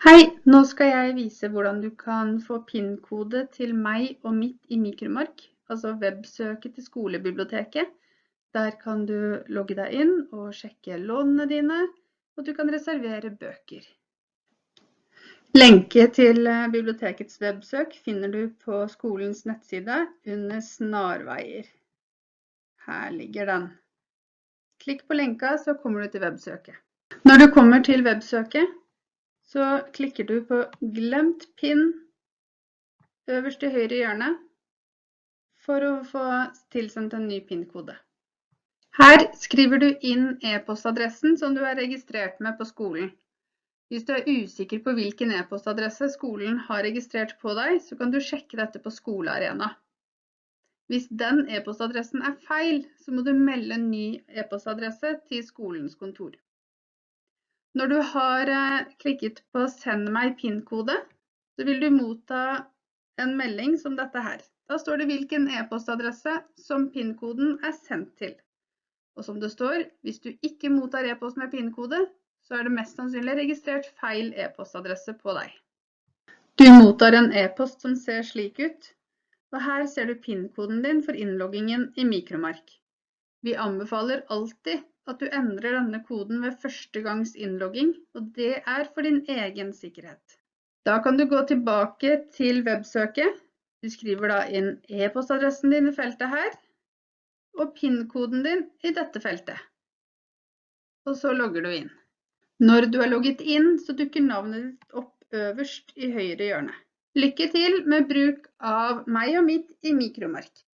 Hei, nå skal jeg vise hvordan du kan få PIN-kode til meg og mitt i Mikromark, altså websøket til skolebiblioteket. Der kan du logge deg inn og sjekke lånene dine, og du kan reservere bøker. Lenke til eh, bibliotekets websøk finner du på skolens nettside under snarveier. Her ligger den. Klikk på lenka, så kommer du til websøket. Når du kommer til websøket, så klikker du på glemt pin øverst i høyre hjørne for å få tilsendt en ny PIN-kode. Her skriver du inn e-postadressen som du er registrert med på skolen. Hvis du er usikker på hvilken e-postadresse skolen har registrert på deg, så kan du sjekke dette på skolearena. Hvis den e-postadressen er feil, så må du melde en ny e-postadresse til skolens kontor. Når du har eh, klikket på send meg PIN-kode, så vil du motta en melding som dette her. Da står det hvilken e-postadresse som PIN-koden er sendt til. Og som det står, hvis du ikke mottar e-post med PIN-kode, så er det mest sannsynlig registrert feil e-postadresse på deg. Du mottar en e-post som ser slik ut, og her ser du PIN-koden din for innloggingen i Mikromark. Vi anbefaler alltid at du endrer denne koden ved første gangs innlogging, og det er for din egen sikkerhet. Da kan du gå tilbake til websøket. Du skriver da inn e-postadressen din i feltet her, og PIN-koden din i dette feltet. Og så logger du inn. Når du er logget inn, så dukker navnet ditt opp øverst i høyre hjørne. Lykke til med bruk av meg og mitt i Mikromark.